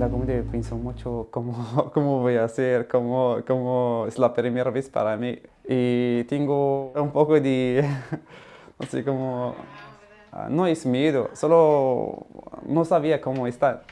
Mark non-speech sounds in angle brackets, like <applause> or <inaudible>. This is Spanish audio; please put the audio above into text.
la comida pienso mucho cómo, <laughs> cómo voy a hacer, cómo, cómo es la primera vez para mí. Y tengo un poco de, <laughs> no sé ah, no es miedo, solo no sabía cómo estar.